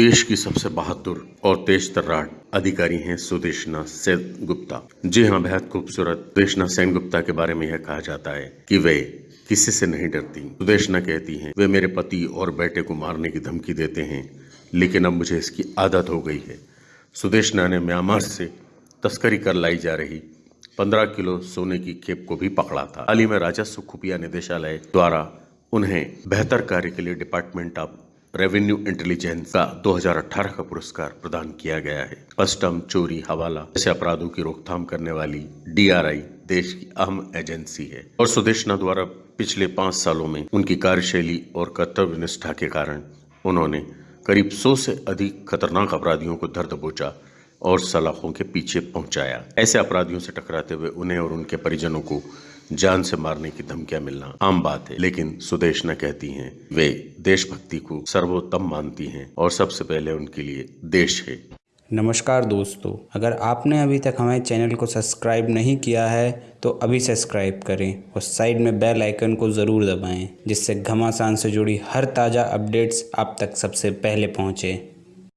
देश की सबसे बहादुर और तेज तर्रार अधिकारी हैं सुदेशना सेन गुप्ता। जी हाँ बेहद खूबसूरत सुदेशना सेन गुप्ता के बारे में यह कहा जाता है कि वे किसी से नहीं डरती। सुदेशना कहती हैं, वे मेरे पति और बेटे को मारने की धमकी देते हैं, लेकिन अब मुझे इसकी आदत हो गई है। सुदेशना ने म्यांमार से तस्करी कर लाई जा रही 15 किलो सोने की खेप को भी पकड़ा था। हाल ही में राजस्व खुफिया निदेशालय द्वारा उन्हें बेहतर कार्य के लिए डिपार्टमेंट ऑफ़ रेवेन्यू इंटेलिजेंस का 2018 का पुरस्कार प्रदान किया गया है। कस्टम चोरी हवाला जैसे अपराधों की रोकथाम करने वाली डीआरआई देश की अहम एजेंसी है। और सुदेशना द्वारा पिछले पाँच सालों में उनकी कार्यशैली और कर्तव्य निष्ठा के कारण उन्होंने करीब सौ से अधिक खतरनाक अपराधियों को दर्द दबोचा और सलाखों के पीछे पहुँचाया। ऐसे अपराधियों से टकराते हुए उन्हें और उनके परिजनों को जान से मारने की धमकियाँ मिलना आम बात है। लेकिन सुदेशना कहती हैं, वे देशभक्ति को सर्वोत्तम मानती हैं और सबसे पहले उनके लिए देश है। नमस्कार दोस्तों, अगर आपने अभी तक हमारे चैनल को सब्सक्राइब नहीं किया है तो अभी सब्सक्राइब करें और साइड में बेल आइकन को ज़रूर दबाएँ, जिससे घमासान से जुड़ी हर ताज़ा अपडेट्स आप तक सबसे पहले पहुँचें।